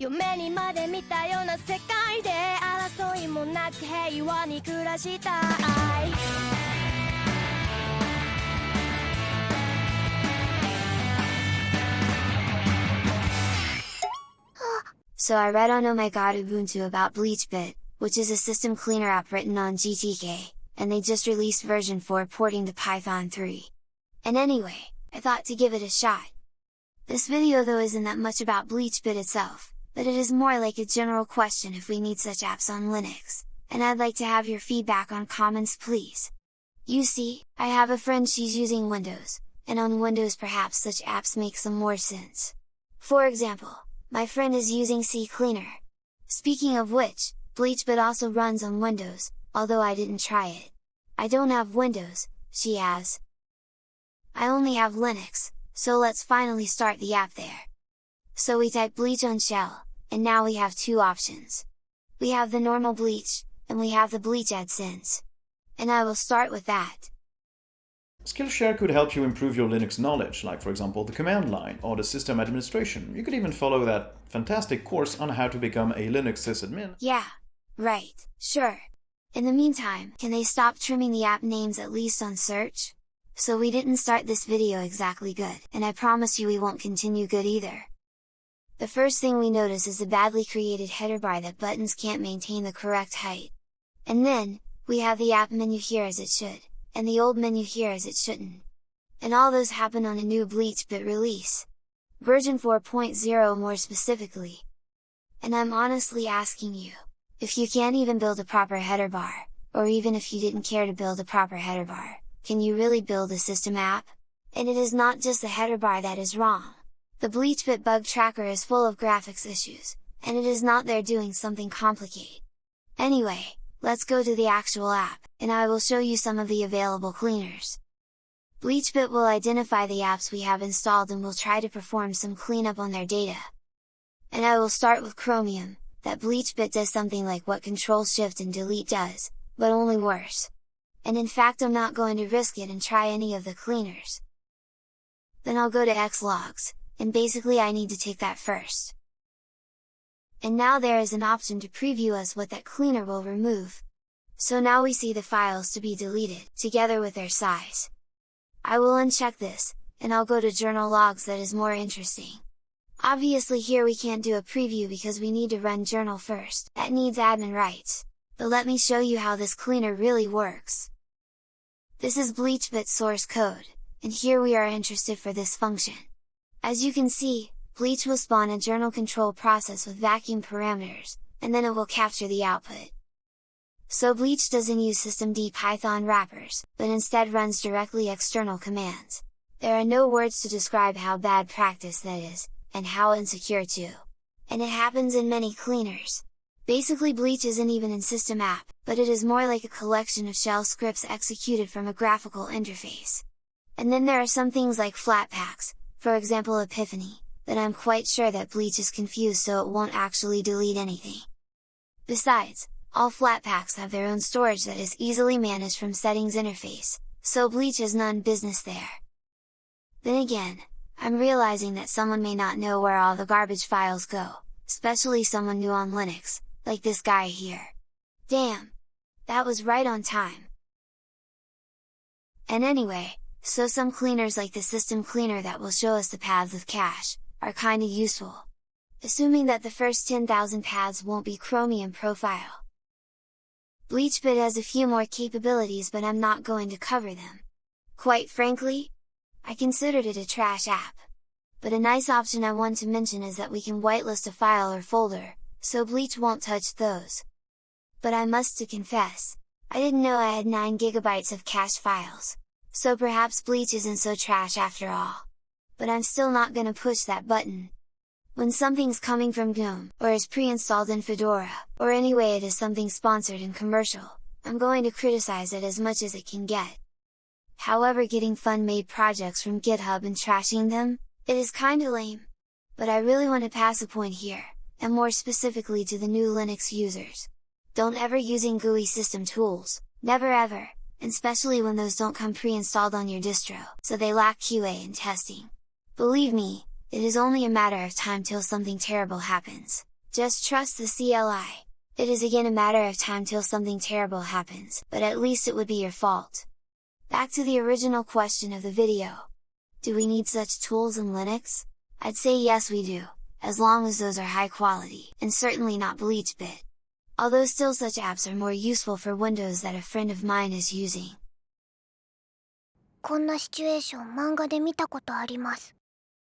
夢にまで見たような世界で争いもなく平和に暮らしたい So I read on Oh My God Ubuntu about BleachBit, which is a system cleaner app written on GTK, and they just released version 4 porting to Python 3. And anyway, I thought to give it a shot. This video though isn't that much about BleachBit itself, but it is more like a general question if we need such apps on Linux, and I'd like to have your feedback on comments please! You see, I have a friend she's using Windows, and on Windows perhaps such apps make some more sense. For example, my friend is using CCleaner. Speaking of which, BleachBit also runs on Windows, although I didn't try it. I don't have Windows, she has. I only have Linux, so let's finally start the app there. So we type bleach on shell, and now we have two options. We have the normal bleach, and we have the bleach AdSense. And I will start with that. Skillshare could help you improve your Linux knowledge, like for example the command line or the system administration. You could even follow that fantastic course on how to become a Linux sysadmin. Yeah, right, sure. In the meantime, can they stop trimming the app names at least on search? So we didn't start this video exactly good, and I promise you we won't continue good either. The first thing we notice is the badly created header bar that buttons can't maintain the correct height. And then, we have the app menu here as it should, and the old menu here as it shouldn't. And all those happen on a new BleachBit release. Version 4.0 more specifically. And I'm honestly asking you, if you can't even build a proper header bar, or even if you didn't care to build a proper header bar, can you really build a system app? And it is not just the header bar that is wrong. The BleachBit bug tracker is full of graphics issues, and it is not there doing something complicated. Anyway, let's go to the actual app, and I will show you some of the available cleaners. BleachBit will identify the apps we have installed and will try to perform some cleanup on their data. And I will start with Chromium, that BleachBit does something like what Control Shift and Delete does, but only worse. And in fact I'm not going to risk it and try any of the cleaners. Then I'll go to Xlogs, and basically I need to take that first. And now there is an option to preview us what that cleaner will remove. So now we see the files to be deleted, together with their size. I will uncheck this, and I'll go to journal logs that is more interesting. Obviously here we can't do a preview because we need to run journal first, that needs admin rights, but let me show you how this cleaner really works. This is BleachBit source code, and here we are interested for this function. As you can see, Bleach will spawn a journal control process with vacuum parameters, and then it will capture the output. So Bleach doesn't use systemd Python wrappers, but instead runs directly external commands. There are no words to describe how bad practice that is, and how insecure too. And it happens in many cleaners. Basically Bleach isn't even in system app, but it is more like a collection of shell scripts executed from a graphical interface. And then there are some things like Flatpaks, for example Epiphany, that I'm quite sure that Bleach is confused so it won't actually delete anything. Besides, all Flatpaks have their own storage that is easily managed from settings interface, so Bleach is none business there. Then again, I'm realizing that someone may not know where all the garbage files go, especially someone new on Linux, like this guy here. Damn! That was right on time! And anyway, so some cleaners like the system cleaner that will show us the paths of cache, are kinda useful. Assuming that the first 10,000 paths won't be Chromium profile. BleachBit has a few more capabilities but I'm not going to cover them. Quite frankly, I considered it a trash app. But a nice option I want to mention is that we can whitelist a file or folder, so Bleach won't touch those. But I must to confess, I didn't know I had 9 gigabytes of cache files, so perhaps Bleach isn't so trash after all. But I'm still not gonna push that button, when something's coming from GNOME, or is pre-installed in Fedora, or anyway it is something sponsored and commercial, I'm going to criticize it as much as it can get. However getting fun-made projects from GitHub and trashing them, it is kinda lame. But I really want to pass a point here, and more specifically to the new Linux users. Don't ever using GUI system tools, never ever, especially when those don't come pre-installed on your distro, so they lack QA and testing. Believe me, it is only a matter of time till something terrible happens. Just trust the CLI. It is again a matter of time till something terrible happens, but at least it would be your fault. Back to the original question of the video. Do we need such tools in Linux? I'd say yes we do, as long as those are high quality, and certainly not BleachBit Although still such apps are more useful for Windows that a friend of mine is using. こんなシチュエーション漫画で見たことあります